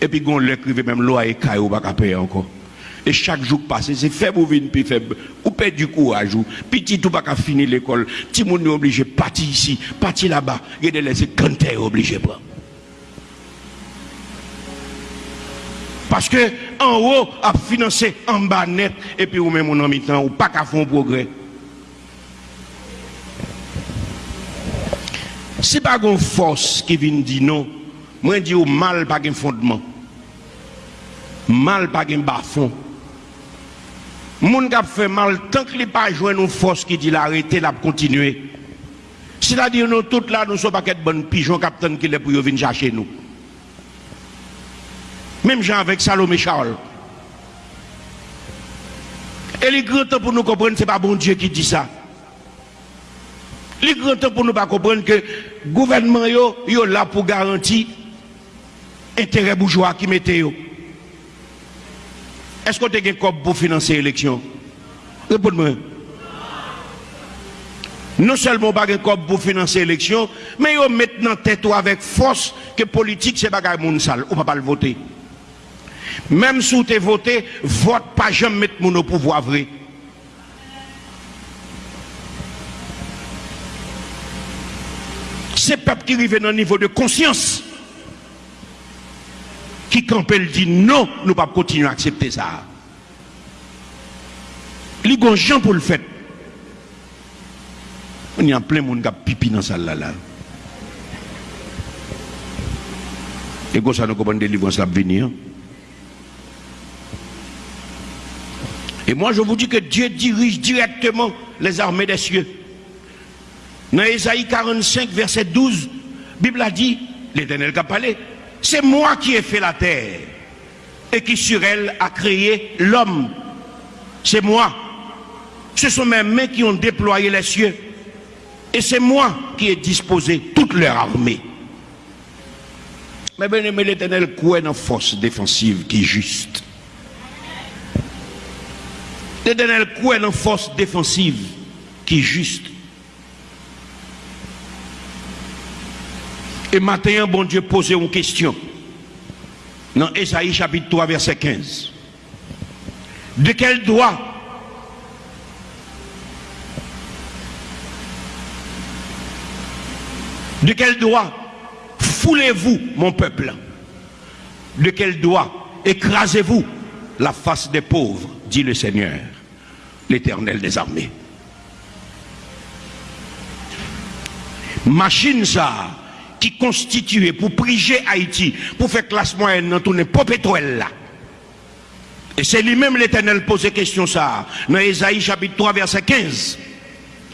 Et puis, on l'écrivait même l'eau à écaille, ou pas qu'à payer encore. Et chaque jour passé, c'est faible ou vine plus faible. Ou perd du courage, ou petit ou pas qu'à finir l'école. Tout le monde est obligé de partir ici, partir là-bas. Et de laisser quand est obligé de prendre. Parce que en haut a financé en bas net et puis ou même en mi-temps ou pas qu'à faire un progrès. C'est pas une force qui vient dire non. Moi je dis mal pas un fondement. Mal pas un bas fond. Moun qui fait mal tant qu'il pas joué une force qui dit l'arrêter la continuer. C'est-à-dire nous toutes là nous sommes pas de bonnes pigeons capitaine qui est pour venir chercher nous. Même gens avec Salomé Charles. Et les grands temps pour nous comprendre, ce n'est pas bon Dieu qui dit ça. Les grands temps pour nous pas comprendre que le gouvernement est là pour garantir intérêt bourgeois qui mettait. Est-ce que tu as un pour financer l'élection? Réponds-moi. Non seulement pas un pour financer l'élection, mais ils mettent dans tête avec force que politique c'est pas moun sale, ou pas le voter. Même si vous avez voté, vote pas jamais mettre mon pouvoir vrai. C'est peuple qui arrive dans un niveau de conscience qui quand elle dit non, nous ne pouvons pas continuer à accepter ça. Il y a gens pour le faire. On y a plein de monde qui a pipi dans ça là. Et quand ça nous comprend délivrance la venir. Et moi, je vous dis que Dieu dirige directement les armées des cieux. Dans Ésaïe 45, verset 12, la Bible a dit, l'Éternel a parlé, c'est moi qui ai fait la terre et qui sur elle a créé l'homme. C'est moi. Ce sont mes mains qui ont déployé les cieux. Et c'est moi qui ai disposé toute leur armée. Mais bien aimé l'Éternel, quoi une force défensive qui est juste L'éternel quoi une force défensive qui est juste. Et maintenant, bon Dieu posait une question. Dans Esaïe chapitre 3, verset 15. De quel droit De quel droit foulez-vous mon peuple? De quel droit écrasez-vous la face des pauvres, dit le Seigneur? L'éternel des armées. Machine ça, qui constituait pour priger Haïti, pour faire classe moyenne dans tout pas pétrole là. Et c'est lui-même l'éternel posait question ça, dans Esaïe chapitre 3 verset 15.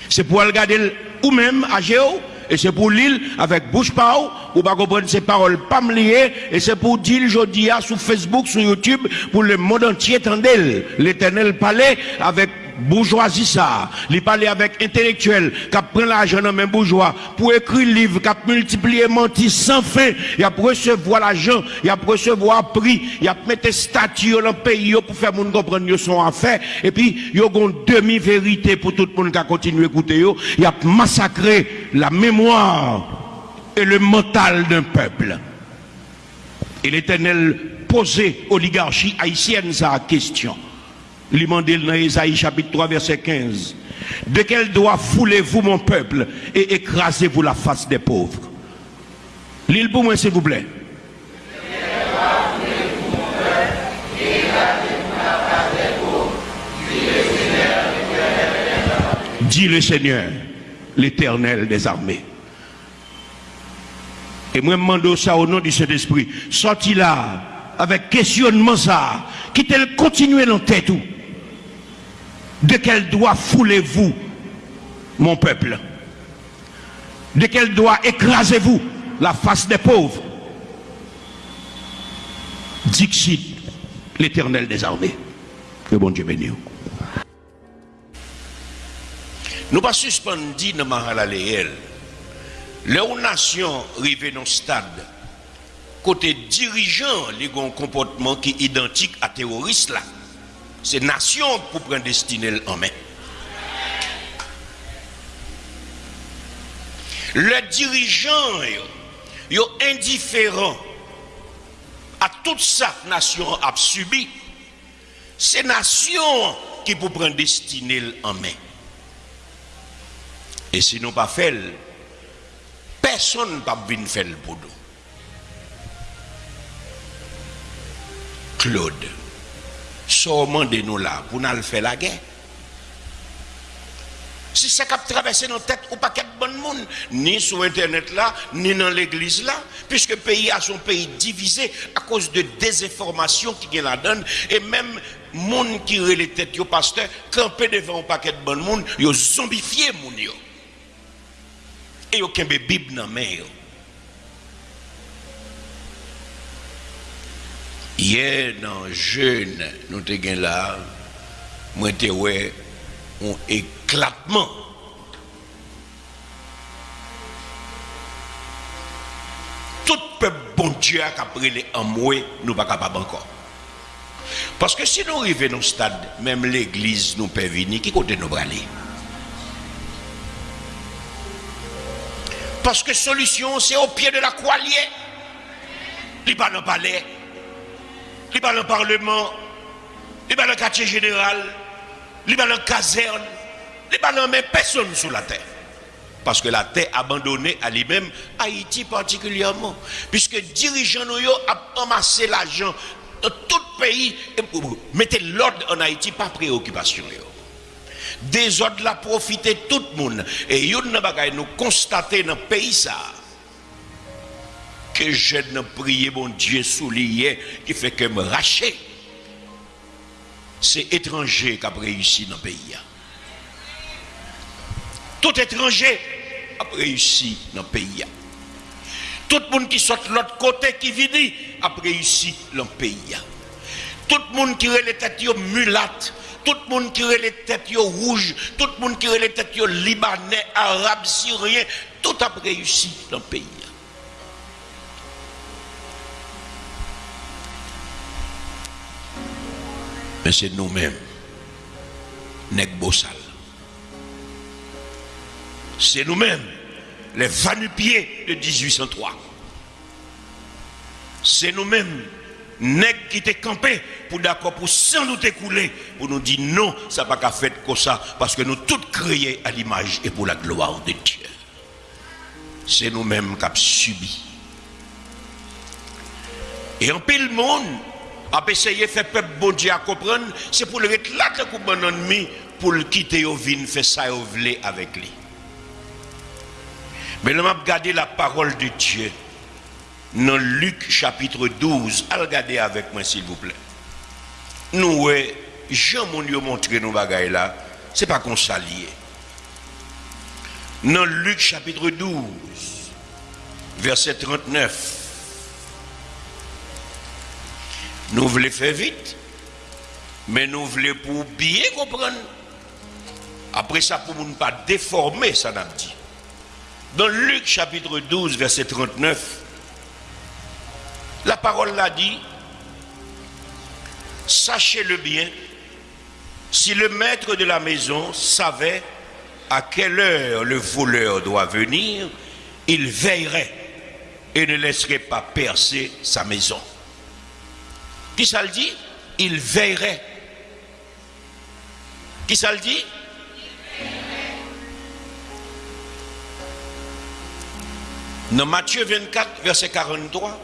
C'est pour regarder ou même à Géo, et c'est pour l'île avec bouche pao, pour pas comprendre ces paroles pas me et c'est pour dire aujourd'hui sur Facebook, sur YouTube, pour le monde entier tendel. L'éternel palais avec bourgeoisie ça, il parle avec intellectuel, qui prend l'argent dans même bourgeois, pour écrire livre, qui multiplié menti sans fin, il a recevoir l'argent, il a recevoir prix, il a mettre statut dans le pays pour faire monde comprendre son affaire, et puis il y a une demi-vérité pour tout le monde qui a continué à écouter, il a massacré la mémoire et le mental d'un peuple. Et l'éternel posait oligarchie haïtienne sa question. Il demandait dans Isaïe chapitre 3 verset 15. De quel droit foulez-vous mon peuple et écrasez-vous la face des pauvres? L'île pour moi s'il vous plaît. Dit le Seigneur, l'éternel des armées. Et moi, je demande ça au nom du Saint-Esprit. Sorti là avec questionnement ça, qui tel continuer dans tête ou? De quel doigt foulez-vous mon peuple? De quel doigt écrasez-vous la face des pauvres? Dixit l'éternel des armées. Que bon Dieu bénisse. Nous pas suspendu dans Mahalaléel. Les nations arrivent dans le stade, côté dirigeant, les un comportement qui est identique à terroriste là. C'est nation pour prendre destinée en main. Les dirigeants, ils sont indifférents à toute que nation a subi. C'est nation qui pour prendre destinée en main. Et si nous pas fait, personne ne peut venir faire le boulot. Claude, seulement de nous là pour nous faire la guerre. Si ça a traversé nos têtes ou pas de bon monde, ni sur Internet là, ni dans l'église là, puisque le pays a son pays divisé à cause de désinformation qui la donne, et même monde qui est les têtes, yo pasteur, campé devant un paquet de bon monde, yo zombifié moun yo. Et yo kembe Bible dans main Hier, dans jeune, nous avons là, moi, ouais, un éclatement. Tout peuple bon Dieu a pris en moi, nous pas capable encore. Parce que si nous arrivons dans ce stade, même l'église nous peut venir, qui côté nous aller Parce que solution, c'est au pied de la croix liée. Il pas dans le palais, il pas dans le parlement, il pas dans le quartier général, il pas dans la caserne, il pas dans même personne sur la terre. Parce que la terre abandonnée à lui-même, Haïti particulièrement. Puisque dirigeants nous ont amassé l'argent dans tout le pays et mettez l'ordre en Haïti, pas préoccupation. Des ordres la profité tout le monde. Et nous constater dans le pays ça que je ne prié mon Dieu soulié qui fait que me racher. C'est étranger qui a réussi dans le pays. Tout étranger a réussi dans le pays. Tout le monde qui sort de l'autre côté qui vit a réussi dans le pays. Tout le monde qui a les têtes mulates, tout le monde qui a les têtes rouges, tout le monde qui a les têtes libanais, arabes, syriens, tout a réussi dans le pays. Mais c'est nous-mêmes, Nek Bossal. C'est nous-mêmes, les vanupiers de 1803. C'est nous-mêmes, Nek qui étaient campés pour d'accord, pour sans nous écouler, pour nous dire non, ça n'a pas fait comme ça, parce que nous tous créés à l'image et pour la gloire de Dieu. C'est nous-mêmes qui avons subi. Et en pile monde, a essayé de faire peuple bon Dieu à comprendre, c'est pour le là comme bon ennemi, pour le quitter au vin, faire ça avec lui. Mais là, m'a regardé la parole de Dieu dans Luc chapitre 12. Regardez avec moi, s'il vous plaît. Nous, Jean mon Dieu montré nos bagailles là, c'est pas qu'on s'allie. Dans Luc chapitre 12, verset 39. Nous voulons faire vite, mais nous voulons pour bien comprendre. Après ça, pour ne pas déformer, ça n'a dit. Dans Luc chapitre 12, verset 39, la parole l'a dit, sachez-le bien, si le maître de la maison savait à quelle heure le voleur doit venir, il veillerait et ne laisserait pas percer sa maison. Qui ça le dit? Il veillerait. Qui ça le dit? Dans Matthieu 24, verset 43,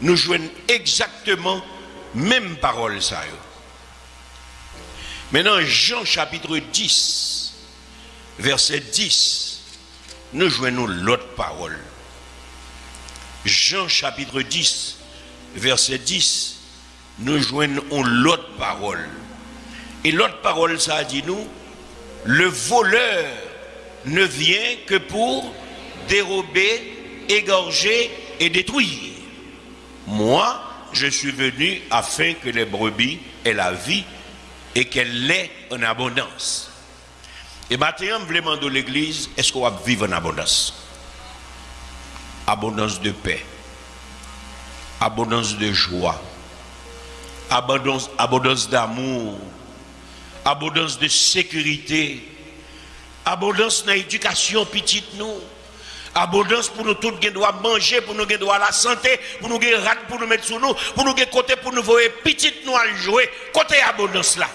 nous jouons exactement même parole ça. Maintenant, Jean chapitre 10, verset 10, nous jouons l'autre parole. Jean chapitre 10, verset 10, nous joignons l'autre parole. Et l'autre parole, ça dit nous, le voleur ne vient que pour dérober, égorger et détruire. Moi, je suis venu afin que les brebis aient la vie et qu'elle l'ait en abondance. Et maintenant, demande de l'église, est-ce qu'on va vivre en abondance? Abondance de paix, abondance de joie, abondance, d'amour, abondance de sécurité, abondance dans l'éducation petite nous, abondance pour nous tous qui doit manger, pour nous qui doit la santé, pour nous qui rate pour nous mettre sur nous, pour nous qui côté pour nous voir petite nous à jouer, côté abondance là.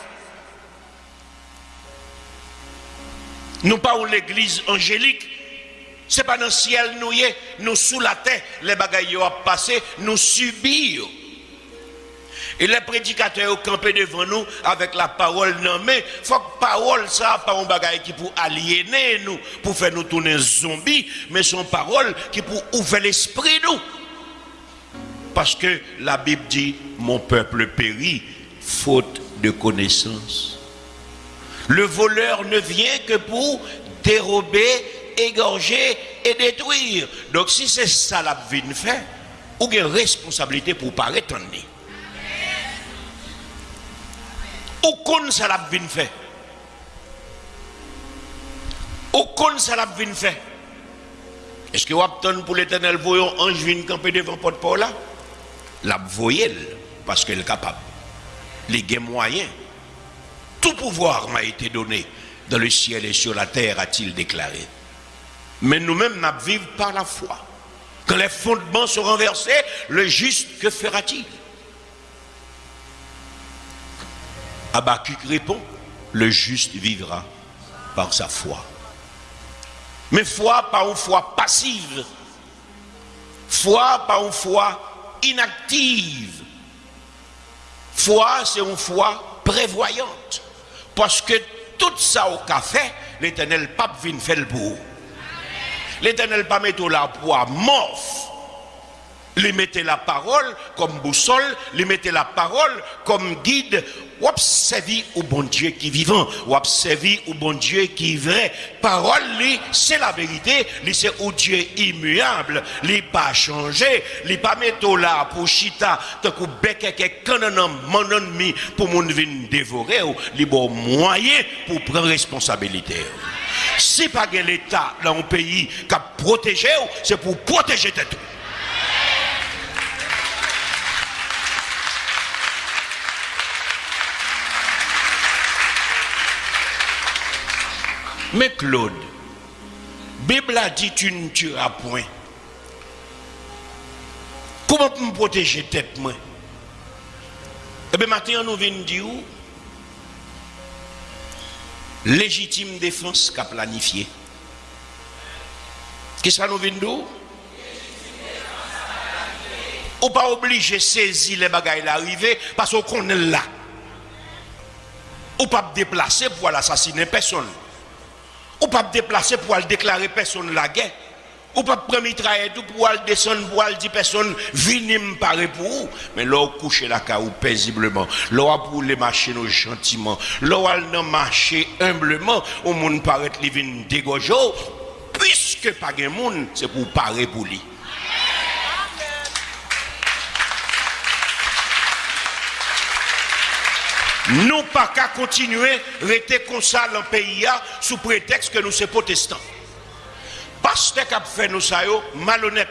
Nous pas l'église angélique, c'est pas dans le ciel nous y nous sous la terre, les bagailles ont passé, nous subir. Et les prédicateurs ont campé devant nous avec la parole non mais faut que parole ça pas un bagage qui pour aliéner nous, pour faire nous tourner zombies, mais son parole qui pour ouvrir l'esprit nous. Parce que la Bible dit mon peuple périt faute de connaissance. Le voleur ne vient que pour dérober, égorger et détruire. Donc si c'est ça la vie fait, ou une responsabilité pour paraître en Ou kon ça la vie fait Ou kon ça la Est-ce que vous attendez pour l'éternel voyant ange vient camper devant porte paul là? La voyelle parce qu'elle est capable. Les gains moyens. Tout pouvoir m'a été donné dans le ciel et sur la terre, a-t-il déclaré. Mais nous-mêmes, nous vivons par la foi. Quand les fondements sont renversés, le juste, que fera-t-il? Abacuc répond, le juste vivra par sa foi. Mais foi pas une foi passive. Foi pas une foi inactive. Foi, c'est une foi prévoyante. Parce que tout ça au café, l'éternel pape vient faire le bout. L'éternel pas mettre la poids morph. Il mettait la parole comme boussole, il mettait la parole comme guide ou observer au bon Dieu qui est vivant, ou observer au bon Dieu qui est vrai. Parole, c'est la vérité, c'est au Dieu immuable, il pas changé, il pas mettre là pour chita, tant que bec canon mon ennemi pour mon venir dévorer, il bon moyen pour prendre responsabilité. Si pas l'État dans un pays qui a protégé, c'est pour protéger tout. Mais Claude, Bible a dit tu ne tueras point. Comment me protéger tête moi? Eh bien maintenant nous venons dire légitime défense qu'a planifié. Qu'est-ce que nous venons dire ou pas obligé de saisir les bagailles l'arrivée parce qu'on est là. Ou pas déplacer pour assassiner personne. Ou pas déplacer pour aller déclarer personne la guerre. Ou pas prendre tout pour aller descendre pour aller dire personne venez me parler pour vous. Mais là, coucher la caou paisiblement. Là, pour les marcher gentiment. Là, non marcher humblement. Au monde paraît les dégojo. Puisque pas de monde, c'est pour parler pour lui. Nous pas qu'à continuer à rester comme ça dans le pays sous prétexte que nous sommes protestants. Parce que fait nous ça malhonnête.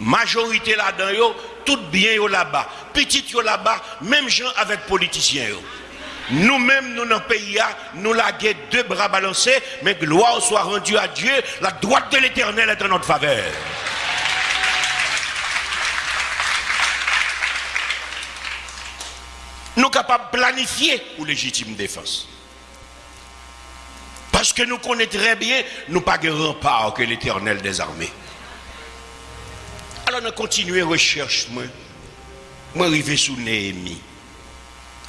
Majorité là-dedans, tout bien là-bas. Petit là-bas, même gens avec politiciens. Nous-mêmes, nous dans le pays, nous laguons deux bras balancés, mais gloire soit rendue à Dieu, la droite de l'éternel est en notre faveur. Nous capables de planifier pour légitime défense. Parce que nous connaissons très bien, nous pas de rempart que l'éternel des armées. Alors nous continuons recherche, moi. Moi, arrivé sous Néhémie.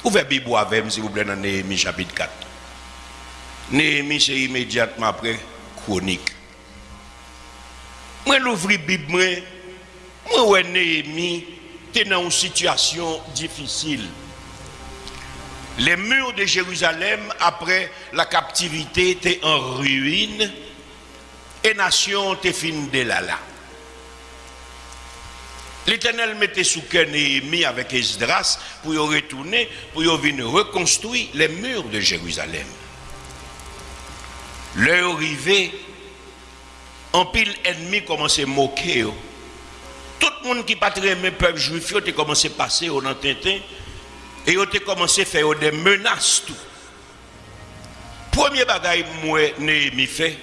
Ouvrez Bible avec s'il vous plaît, dans Néhémie chapitre 4. Néhémie, c'est immédiatement après chronique. Moi, l'ouvrir Bible, moi, moi, Néhémie, étaient dans une situation difficile. Les murs de Jérusalem, après la captivité, étaient en ruine et nation était fin de là. L'Éternel mettait sous cœur Néhémie avec Esdras pour y retourner, pour y venir reconstruire les murs de Jérusalem. L'heure arrivée, en pile ennemi commençait à moquer. Tout le monde qui pas aimé peuple juif, a commencé à passer au Tintin et il a commencé à faire des menaces. Tout. Premier bagaille moi Néhémie fait,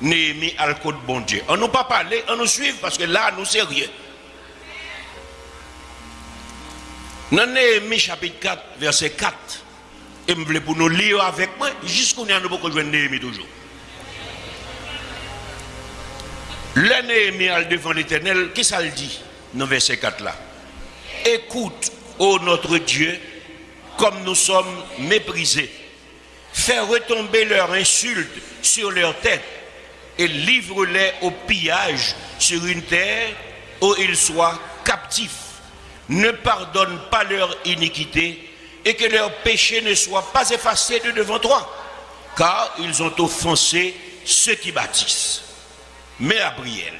Néhémie le code bon Dieu. On nous pas parlé, on nous suit parce que là nous sérieux. Dans Néhémie chapitre 4, verset 4, et je voulais pour nous lire avec moi, jusqu'à nous avons beaucoup de Néhémie toujours. Le Néhémie devant l'éternel, qu'est-ce qu'il dit dans verset 4 là? Écoute, ô notre Dieu, comme nous sommes méprisés. Fais retomber leurs insultes sur leur tête et livre-les au pillage sur une terre où ils soient captifs ne pardonne pas leur iniquité et que leur péché ne soit pas effacé de devant toi, car ils ont offensé ceux qui bâtissent. Mais prière,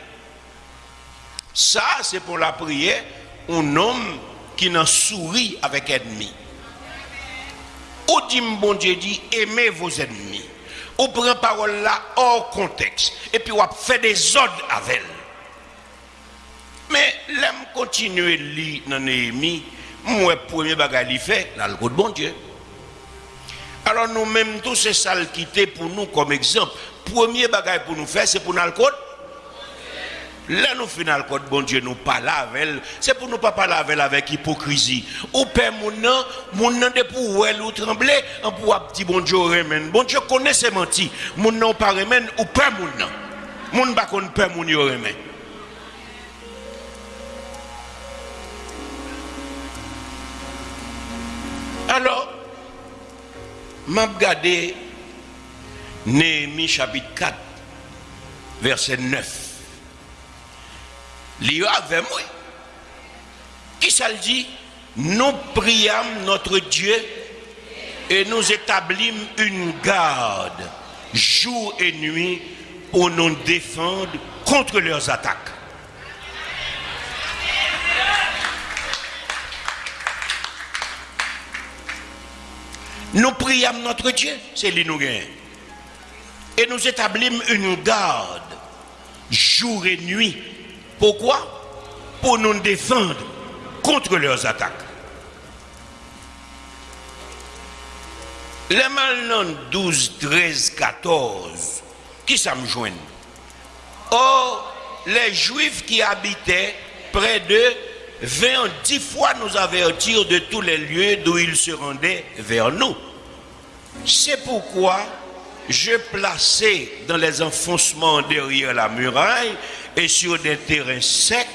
ça c'est pour la prière, un homme qui n'en sourit avec ennemi. Ou dit bon Dieu dit, aimez vos ennemis. Ou prend parole là hors contexte. Et puis on fait des ordres avec elle. Mais l'aime continuer à lire dans Néhémie, moi, premier bagage il fait, dans le de bon Dieu. Alors nous-mêmes, tous ces salles quitter pour nous comme exemple. Premier bagage pour nous faire, c'est pour nous le code. Là, nous le code, bon Dieu, nous parlons avec. C'est pour nous pas parler avec avec hypocrisie. Ou père mon nom, mon nom de pour elle ou trembler, on pour petit bon Dieu. Bon Dieu connaît ses mentis. Mon nom pas remène ou père mon nom. Mon pas qu'on père mon remène. Alors, m'a Néhémie chapitre 4, verset 9. L'IA avec moi. Qui ça le dit Nous priâmes notre Dieu et nous établîmes une garde jour et nuit pour nous défendre contre leurs attaques. Nous prions notre Dieu, c'est lui Et nous établissons une garde jour et nuit. Pourquoi? Pour nous défendre contre leurs attaques. Les malins 12, 13, 14, qui ça me joignent Or, les Juifs qui habitaient près d'eux vingt dix fois nous avertir de tous les lieux d'où ils se rendaient vers nous. C'est pourquoi je plaçais dans les enfoncements derrière la muraille et sur des terrains secs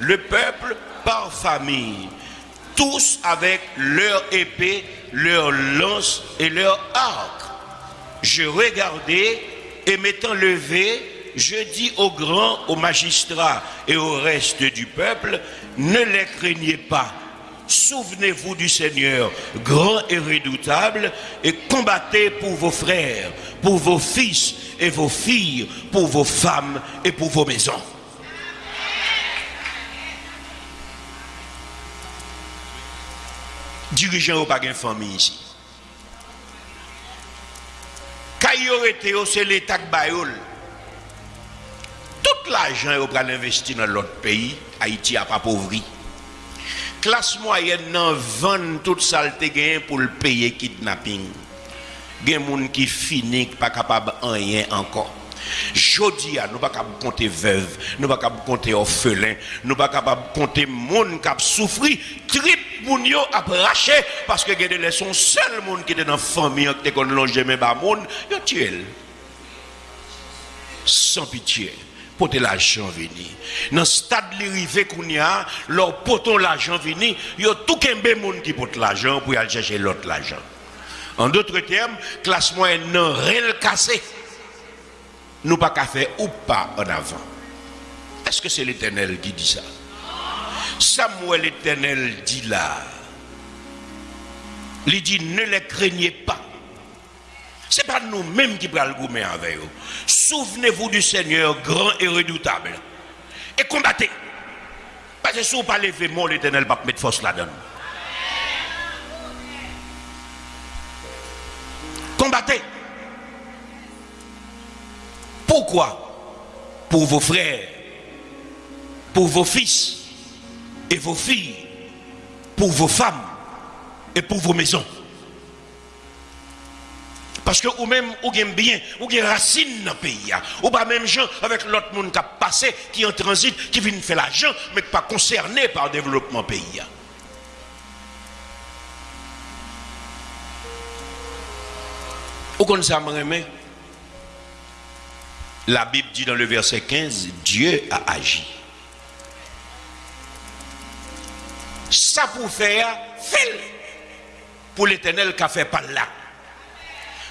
le peuple par famille, tous avec leur épée, leur lance et leur arc. Je regardais et m'étant levé, je dis aux grands, aux magistrats et au reste du peuple, ne les craignez pas. Souvenez-vous du Seigneur, grand et redoutable, et combattez pour vos frères, pour vos fils et vos filles, pour vos femmes et pour vos maisons. Dirigeant au pas famille ici. Été c'est l'État tout l'argent est investi dans l'autre pays, Haïti a pas pauvri. Classe moyenne nan vend toute saleté pour le payer kidnapping. Gen moun qui fini pas capable rien encore. Jodi nous pas capable compter veuve, nous pas capable compter orphelin, nous pas capable compter moun qui a souffri, trip moun yo a parce que gen les son seul moun qui était dans famille qui était longer même ba moun, yo tué. Sans pitié porter l'argent venir. Dans le stade de qu'on y a, leur poton l'argent venir, il y a tout un monde qui porte l'argent pour aller chercher l'autre l'argent. En d'autres termes, classe moyenne non rien cassé. Nous pas faire ou pas en avant. Est-ce que c'est l'Éternel qui dit ça? Samuel éternel dit là, il dit ne les craignez pas. Ce n'est pas nous-mêmes qui prenons le gourmet avec eux. Souvenez-vous du Seigneur grand et redoutable. Et combattez. Parce que si vous ne pas lever mon l'éternel va mettre force là-dedans. Combattez. Pourquoi? Pour vos frères, pour vos fils et vos filles, pour vos femmes et pour vos maisons. Parce que ou même ou gagne bien, ou gagne racine dans le pays. Ou pas même gens avec l'autre monde qui a passé, qui est en transit, qui vient faire l'argent, mais pas concerné par le développement pays. Ou comme La Bible dit dans le verset 15, Dieu a agi. Ça pour faire, fait pour l'éternel qui a fait par là.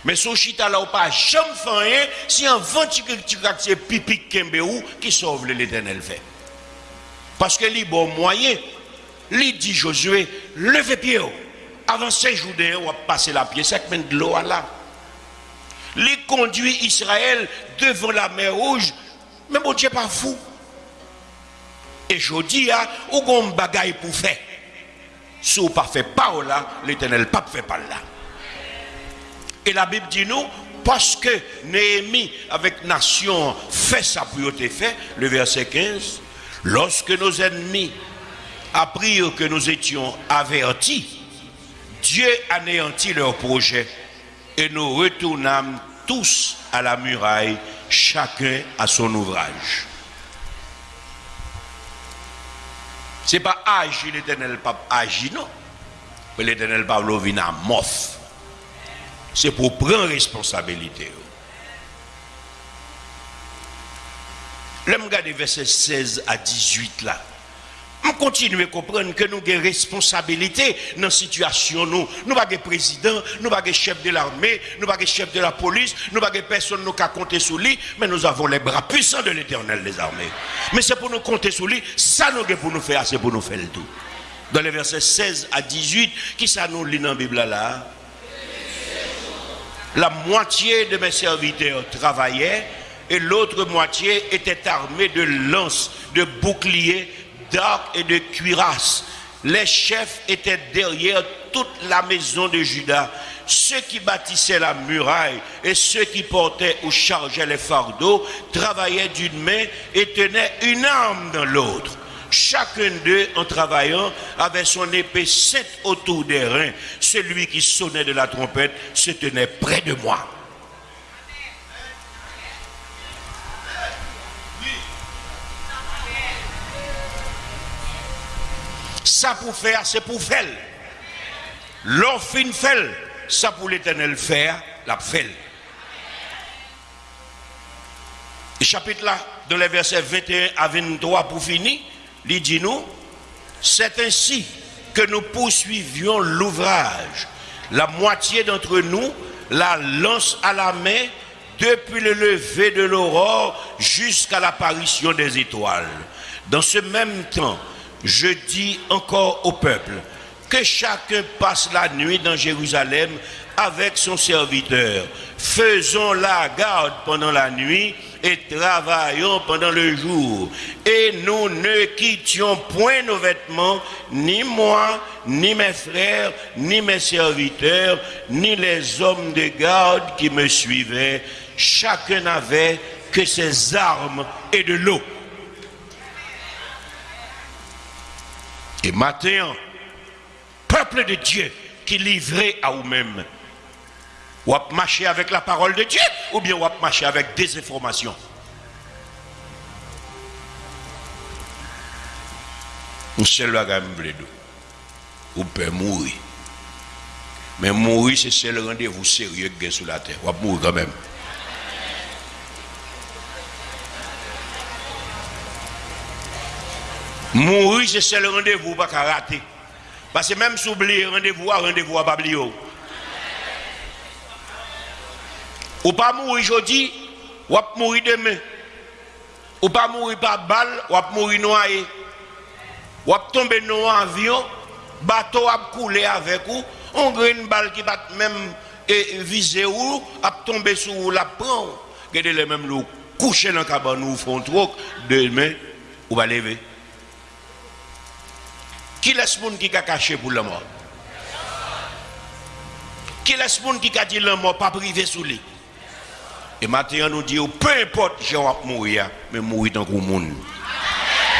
Mais ce chita là ou pas jamais fait si un vent qui pipi ou qui sauve l'éternel fait. Parce que les bon moyen, il dit Josué, levez pied avant ces jours on va passer la pied sec de l'eau là. Il conduit Israël devant la mer rouge, mais mon Dieu pas fou. Et je dis, ah, ou gon bagaille pour faire. Si vous ne fait pas là, l'éternel pas fait pas là. Et la Bible dit nous, parce que Néhémie avec nation fait sa priorité fait, le verset 15, lorsque nos ennemis apprirent que nous étions avertis, Dieu anéantit leur projet et nous retournâmes tous à la muraille, chacun à son ouvrage. Ce n'est pas agir l'éternel pape agir, non. Mais l'éternel Pablo vient à mof. C'est pour prendre responsabilité. Là, je verset 16 à 18 là. On continue à comprendre que nous avons des responsabilités dans la situation. Nous n'avons pas de président, nous n'avons pas de chef de l'armée, nous n'avons pas de chef de la police, nous n'avons pas de personne qui a compter sur lui, mais nous avons les bras puissants de l'éternel des armées. Mais c'est pour nous compter sur lui, ça nous pour nous faire, c'est pour nous faire le tout. Dans les versets 16 à 18, qui ça nous lit dans la Bible là? La moitié de mes serviteurs travaillaient et l'autre moitié était armée de lances, de boucliers, d'arcs et de cuirasses. Les chefs étaient derrière toute la maison de Judas. Ceux qui bâtissaient la muraille et ceux qui portaient ou chargeaient les fardeaux travaillaient d'une main et tenaient une arme dans l'autre. Chacun d'eux, en travaillant, avait son épée sainte autour des reins. Celui qui sonnait de la trompette se tenait près de moi. Ça pour faire, c'est pour faire. L'on fin fait, ça pour l'éternel faire, la fait. Chapitre là, dans les versets 21 à 23 pour finir, il dit nous, c'est ainsi que nous poursuivions l'ouvrage. La moitié d'entre nous la lance à la main depuis le lever de l'aurore jusqu'à l'apparition des étoiles. Dans ce même temps, je dis encore au peuple que chacun passe la nuit dans Jérusalem avec son serviteur. Faisons la garde pendant la nuit et travaillons pendant le jour. Et nous ne quittions point nos vêtements, ni moi, ni mes frères, ni mes serviteurs, ni les hommes de garde qui me suivaient. Chacun n'avait que ses armes et de l'eau. Et maintenant, peuple de Dieu qui livré à vous-même, ou à marcher avec la parole de Dieu, ou bien ou à marcher avec des informations. Seul bagage Ou peut mourir. Mais mourir, c'est seul rendez-vous sérieux que sur la terre. Ou mourir quand même. Mourir, c'est le rendez-vous, pas rater. Parce que même si vous oubliez rendez-vous, rendez-vous à pas Ou pas mourir aujourd'hui, ou pas mourir demain. Ou pas mourir par balle, ou pas mourir noyé. Ou ap tombe dans un avion, bateau a coulé avec vous, on a une balle qui va même et viser ou, ap tombe sur vous, la prend. Regardez les mêmes loups, coucher dans le cabane ou font trop, demain, ou va lever. Qui laisse monde qui a caché pour la mort? Qui laisse monde qui a dit la mort pas privé sous lui? Et maintenant, nous dit, peu importe, je vais mourir, mais mourir dans le monde.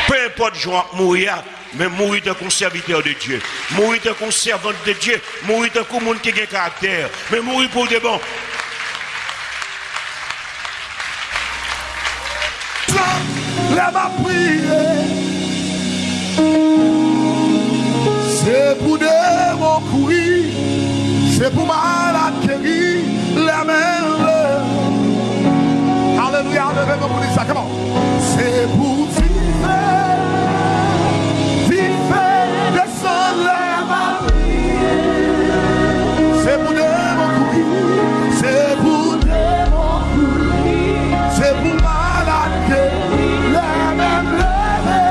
Peu importe, je vais mourir, mais mourir dans le serviteur de Dieu. Mourir dans le servant de Dieu. Mourir dans le monde qui a un caractère. Mais mourir pour de bon. Lève à prier. C'est pour des. C'est pour mains Alléluia, levez-moi pour dire ça. Comment? C'est pour vivre. Vivre, descendre les mains. C'est pour des mots courir. C'est pour des mots courir. C'est pour malade guérir. Les mains levées.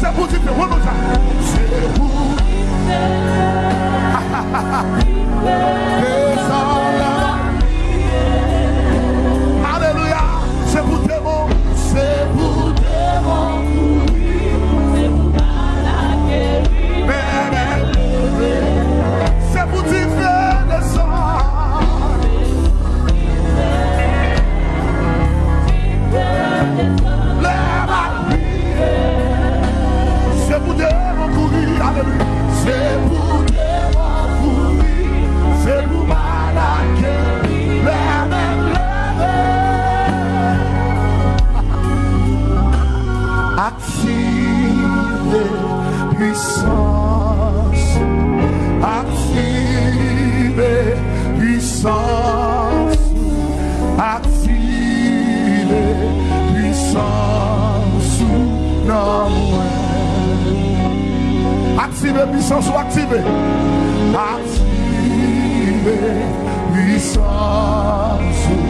C'est pour vivre. One more time. C'est pour puissance Atire puissance nan mwen Atire puissance ou aktive Atire puissance.